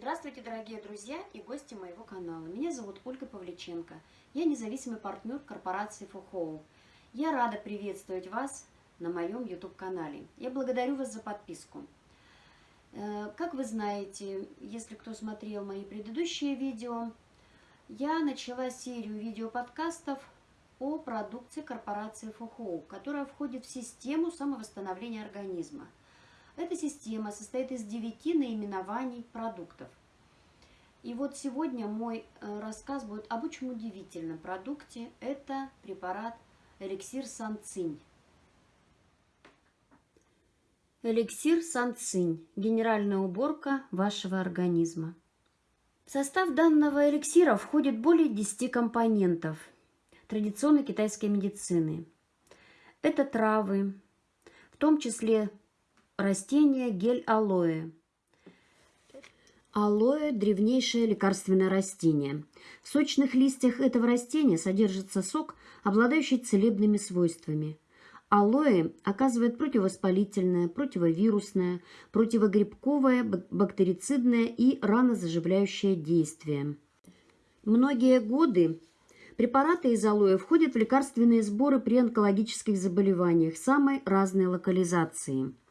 Здравствуйте, дорогие друзья и гости моего канала. Меня зовут Ольга Павличенко. Я независимый партнер корпорации Фухоу. Я рада приветствовать вас на моем YouTube-канале. Я благодарю вас за подписку. Э, как вы знаете, если кто смотрел мои предыдущие видео, я начала серию видеоподкастов о продукции корпорации Фухоу, которая входит в систему самовосстановления организма – эта система состоит из девяти наименований продуктов. И вот сегодня мой э, рассказ будет об очень удивительном продукте. Это препарат эликсир Санцинь. Эликсир Санцинь – генеральная уборка вашего организма. В состав данного эликсира входит более 10 компонентов традиционной китайской медицины. Это травы, в том числе Растение гель алоэ. Алоэ – древнейшее лекарственное растение. В сочных листьях этого растения содержится сок, обладающий целебными свойствами. Алоэ оказывает противовоспалительное, противовирусное, противогрибковое, бактерицидное и ранозаживляющее действие. Многие годы препараты из алоэ входят в лекарственные сборы при онкологических заболеваниях самой разной локализации –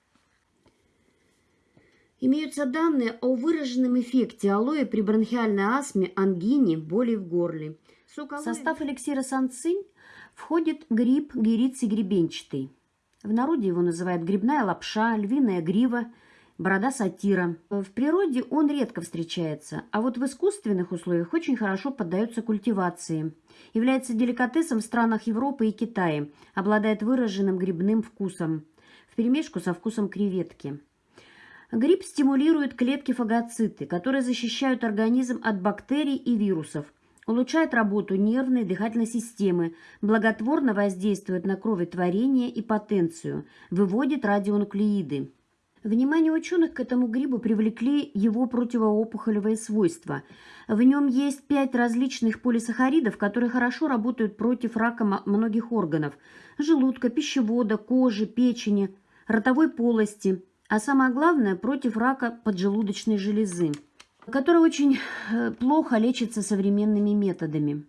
Имеются данные о выраженном эффекте алоэ при бронхиальной астме, ангине, боли в горле. В состав эликсира санцинь входит гриб гериций гребенчатый. В народе его называют грибная лапша, львиная грива, борода сатира. В природе он редко встречается, а вот в искусственных условиях очень хорошо поддается культивации. Является деликатесом в странах Европы и Китая, обладает выраженным грибным вкусом, вперемешку со вкусом креветки. Гриб стимулирует клетки фагоциты, которые защищают организм от бактерий и вирусов, улучшает работу нервной и дыхательной системы, благотворно воздействует на кроветворение и потенцию, выводит радионуклеиды. Внимание ученых к этому грибу привлекли его противоопухолевые свойства. В нем есть пять различных полисахаридов, которые хорошо работают против рака многих органов – желудка, пищевода, кожи, печени, ротовой полости – а самое главное, против рака поджелудочной железы, который очень э, плохо лечится современными методами.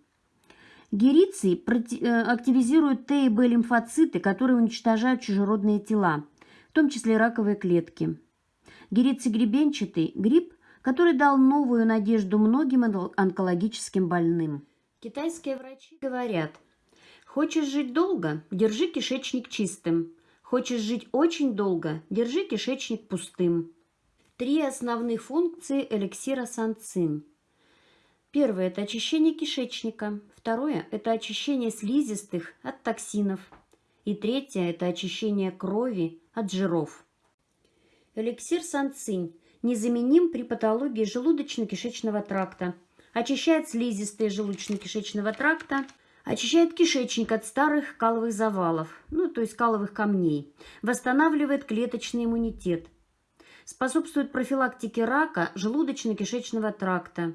Гериций э, активизирует Т и Б лимфоциты, которые уничтожают чужеродные тела, в том числе раковые клетки. Гериций гребенчатый – гриб, который дал новую надежду многим онкологическим больным. Китайские врачи говорят, хочешь жить долго – держи кишечник чистым, Хочешь жить очень долго, держи кишечник пустым. Три основных функции эликсира санцин. Первое – это очищение кишечника. Второе – это очищение слизистых от токсинов. И третье – это очищение крови от жиров. Эликсир санцинь незаменим при патологии желудочно-кишечного тракта. Очищает слизистые желудочно-кишечного тракта – Очищает кишечник от старых каловых завалов, ну, то есть каловых камней. Восстанавливает клеточный иммунитет. Способствует профилактике рака желудочно-кишечного тракта.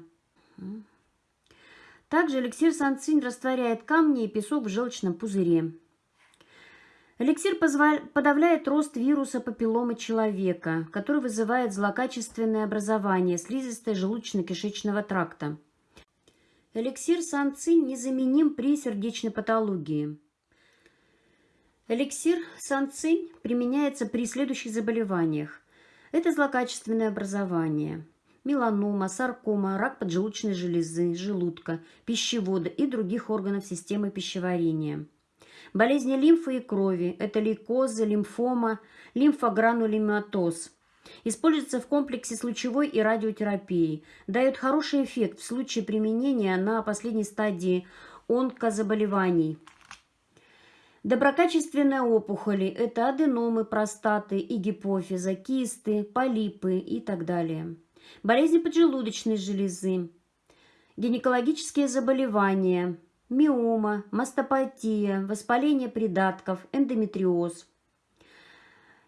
Также эликсир санцинь растворяет камни и песок в желчном пузыре. Эликсир подавляет рост вируса папилломы человека, который вызывает злокачественное образование слизистой желудочно-кишечного тракта. Эликсир санцинь незаменим при сердечной патологии. Эликсир санцинь применяется при следующих заболеваниях. Это злокачественное образование, меланома, саркома, рак поджелудочной железы, желудка, пищевода и других органов системы пищеварения. Болезни лимфы и крови – это лейкоза, лимфома, лимфогранулематоз – Используется в комплексе с лучевой и радиотерапией. Дает хороший эффект в случае применения на последней стадии онкозаболеваний. Доброкачественные опухоли – это аденомы простаты и гипофиза, кисты, полипы и так далее. Болезни поджелудочной железы, гинекологические заболевания, миома, мастопатия, воспаление придатков, эндометриоз –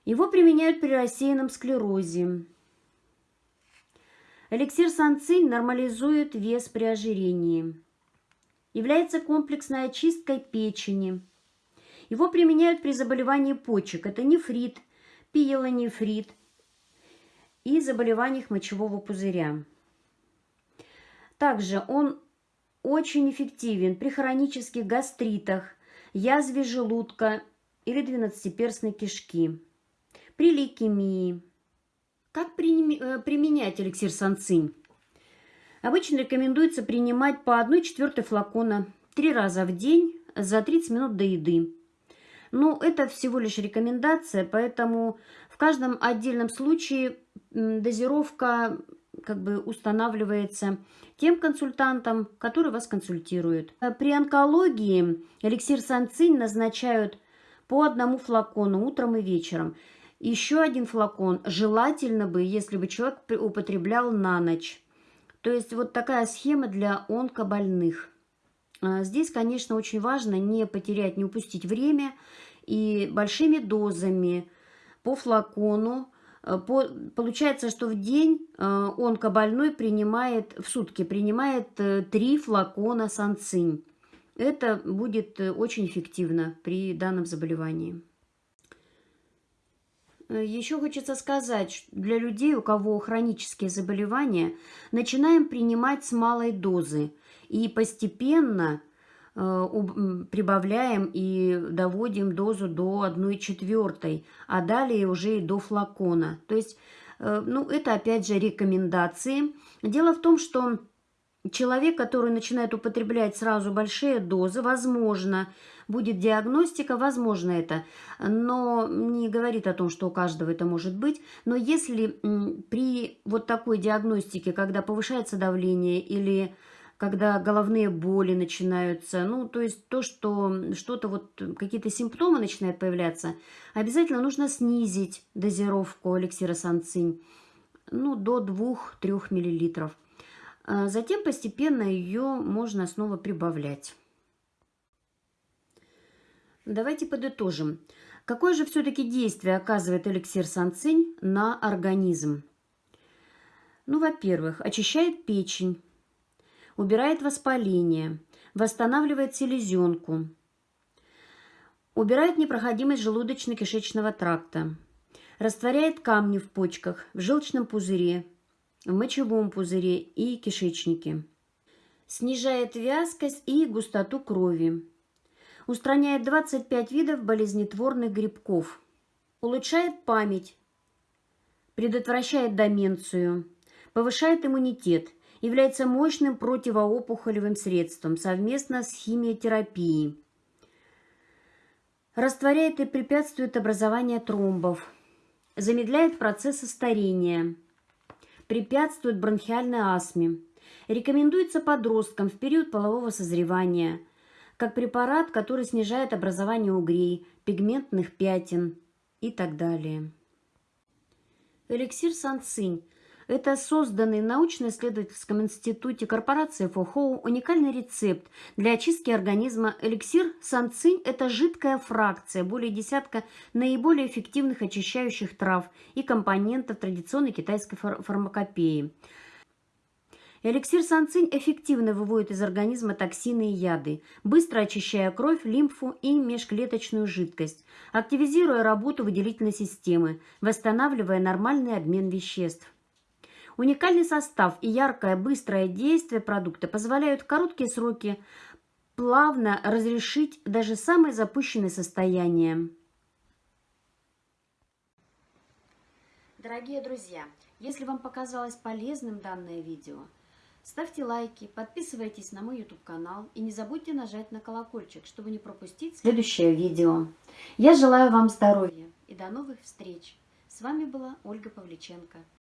его применяют при рассеянном склерозе. Эликсир санцинь нормализует вес при ожирении. Является комплексной очисткой печени. Его применяют при заболевании почек. Это нефрит, пиелонефрит и заболеваниях мочевого пузыря. Также он очень эффективен при хронических гастритах, язве желудка или двенадцатиперстной кишки, при лейкемии. Как э, применять эликсир санцинь? Обычно рекомендуется принимать по 1 четвертой флакона три раза в день за 30 минут до еды. Но это всего лишь рекомендация, поэтому в каждом отдельном случае дозировка как бы устанавливается тем консультантом, который вас консультирует. При онкологии эликсир санцинь назначают по одному флакону утром и вечером. Еще один флакон желательно бы, если бы человек употреблял на ночь. То есть вот такая схема для онкобольных. А, здесь, конечно, очень важно не потерять, не упустить время и большими дозами по флакону. А, по, получается, что в день а, онкобольной принимает, в сутки принимает 3 э, флакона санцинь. Это будет э, очень эффективно при данном заболевании. Э, Еще хочется сказать, для людей, у кого хронические заболевания, начинаем принимать с малой дозы и постепенно э, прибавляем и доводим дозу до 1 четвертой, а далее уже и до флакона. То есть, э, ну, это опять же рекомендации. Дело в том, что человек, который начинает употреблять сразу большие дозы, возможно, будет диагностика, возможно это, но не говорит о том, что у каждого это может быть. Но если при вот такой диагностике, когда повышается давление или когда головные боли начинаются, ну, то есть то, что что-то вот, какие-то симптомы начинают появляться, обязательно нужно снизить дозировку эликсира санцинь, ну, до 2-3 миллилитров. А затем постепенно ее можно снова прибавлять. Давайте подытожим. Какое же все-таки действие оказывает эликсир санцинь на организм? Ну, во-первых, очищает печень, убирает воспаление, восстанавливает селезенку, убирает непроходимость желудочно-кишечного тракта, растворяет камни в почках, в желчном пузыре, в мочевом пузыре и кишечнике, снижает вязкость и густоту крови, устраняет 25 видов болезнетворных грибков, улучшает память, предотвращает деменцию, повышает иммунитет, является мощным противоопухолевым средством совместно с химиотерапией, растворяет и препятствует образованию тромбов, замедляет процессы старения, препятствует бронхиальной астме, рекомендуется подросткам в период полового созревания – как препарат, который снижает образование угрей, пигментных пятен и так далее. Эликсир Санцинь – это созданный в научно-исследовательском институте корпорации Фохоу уникальный рецепт для очистки организма. Эликсир Санцинь – это жидкая фракция более десятка наиболее эффективных очищающих трав и компонентов традиционной китайской фар фармакопеи – Эликсир санцинь эффективно выводит из организма токсины и яды, быстро очищая кровь, лимфу и межклеточную жидкость, активизируя работу выделительной системы, восстанавливая нормальный обмен веществ. Уникальный состав и яркое быстрое действие продукта позволяют в короткие сроки плавно разрешить даже самые запущенные состояния. Дорогие друзья, если вам показалось полезным данное видео – Ставьте лайки, подписывайтесь на мой YouTube канал и не забудьте нажать на колокольчик, чтобы не пропустить следующее видео. Я желаю вам здоровья и до новых встреч. С вами была Ольга Павличенко.